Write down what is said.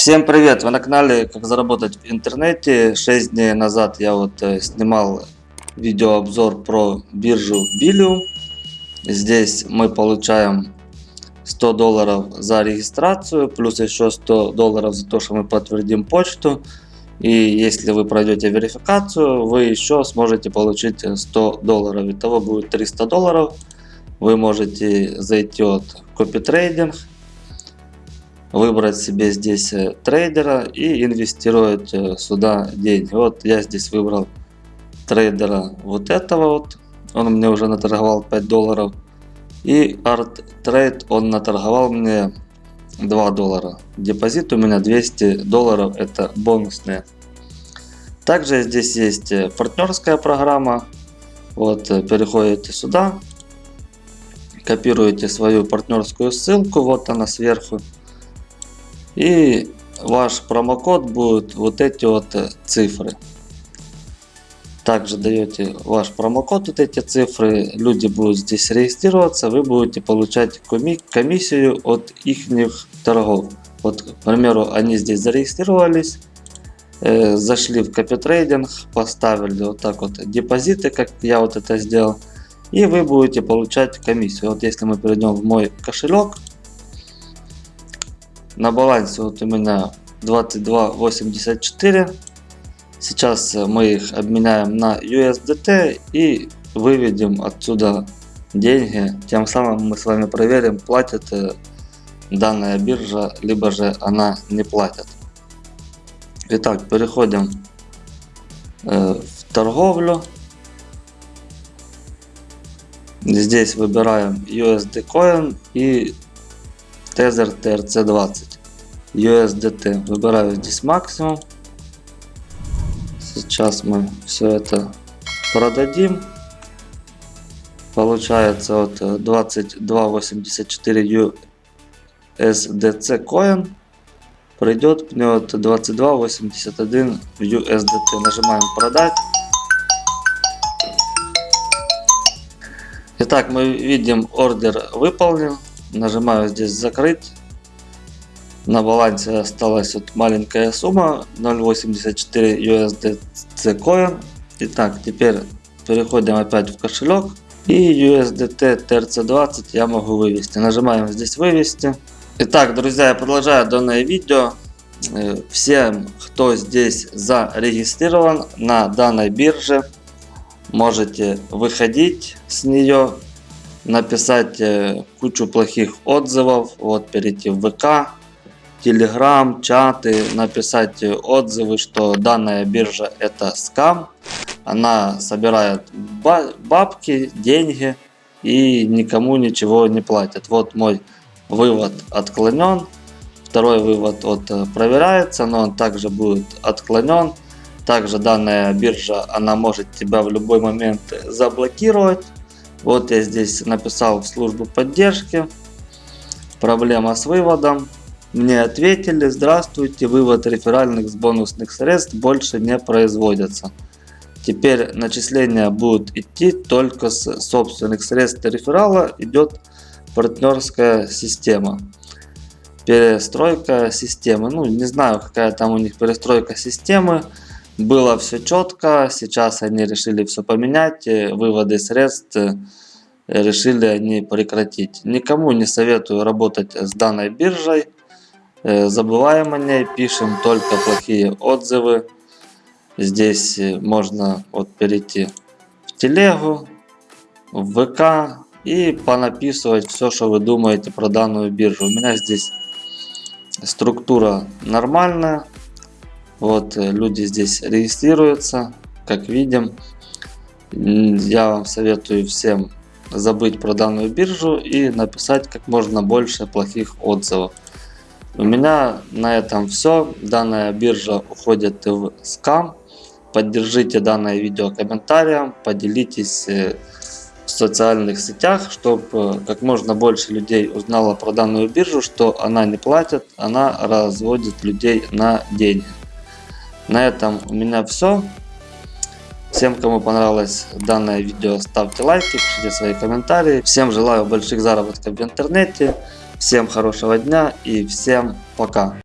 Всем привет! Вы на канале Как заработать в интернете. 6 дней назад я вот э, снимал видеообзор про биржу Bilium. Здесь мы получаем 100 долларов за регистрацию, плюс еще 100 долларов за то, что мы подтвердим почту. И если вы пройдете верификацию, вы еще сможете получить 100 долларов. Итого будет 300 долларов. Вы можете зайти от копитрейдинг выбрать себе здесь э, трейдера и инвестировать э, сюда деньги. Вот я здесь выбрал трейдера вот этого вот. Он мне уже наторговал 5 долларов. И Art Trade он наторговал мне 2 доллара. Депозит у меня 200 долларов, это бонусные. Также здесь есть э, партнерская программа. Вот переходите сюда, копируете свою партнерскую ссылку, вот она сверху. И ваш промокод будет вот эти вот э, цифры. Также даете ваш промокод, вот эти цифры, люди будут здесь регистрироваться, вы будете получать комиссию от их торгов. Вот, к примеру, они здесь зарегистрировались, э, зашли в копитрейдинг, поставили вот так вот депозиты, как я вот это сделал, и вы будете получать комиссию. Вот если мы перейдем в мой кошелек, на балансе вот у меня 22.84. Сейчас мы их обменяем на USDT и выведем отсюда деньги. Тем самым мы с вами проверим, платит э, данная биржа, либо же она не платит. Итак, переходим э, в торговлю. Здесь выбираем USD Coin и Tether TRC20. USDT. Выбираю здесь максимум. Сейчас мы все это продадим. Получается вот 22.84 USDC coin. Придет мне вот 22.81 USDT. Нажимаем продать. Итак, мы видим ордер выполнен. Нажимаю здесь закрыть. На балансе осталась вот маленькая сумма 0.84 USDC coin. Итак, теперь переходим опять в кошелек. И USDT TRC20 я могу вывести. Нажимаем здесь вывести. Итак, друзья, я продолжаю данное видео. Э, всем, кто здесь зарегистрирован на данной бирже, можете выходить с нее, написать кучу плохих отзывов, вот перейти в ВК, Telegram, чаты, написать отзывы, что данная биржа это скам. Она собирает бабки, деньги и никому ничего не платит. Вот мой вывод отклонен. Второй вывод вот э, проверяется, но он также будет отклонен. Также данная биржа, она может тебя в любой момент заблокировать. Вот я здесь написал в службу поддержки. Проблема с выводом. Мне ответили, здравствуйте, вывод реферальных с бонусных средств больше не производится. Теперь начисления будут идти только с собственных средств реферала, идет партнерская система. Перестройка системы, ну не знаю какая там у них перестройка системы. Было все четко, сейчас они решили все поменять, выводы средств решили они прекратить. Никому не советую работать с данной биржей. Э, забываем о ней, пишем только плохие отзывы. Здесь э, можно вот перейти в телегу, в ВК и понаписывать все, что вы думаете про данную биржу. У меня здесь структура нормальная. Вот э, люди здесь регистрируются, как видим. Я вам советую всем забыть про данную биржу и написать как можно больше плохих отзывов. У меня на этом все. Данная биржа уходит в скам. Поддержите данное видео комментарием, поделитесь э, в социальных сетях, чтобы э, как можно больше людей узнало про данную биржу, что она не платит, она разводит людей на деньги. На этом у меня все. Всем, кому понравилось данное видео, ставьте лайки, пишите свои комментарии. Всем желаю больших заработков в интернете. Всем хорошего дня и всем пока.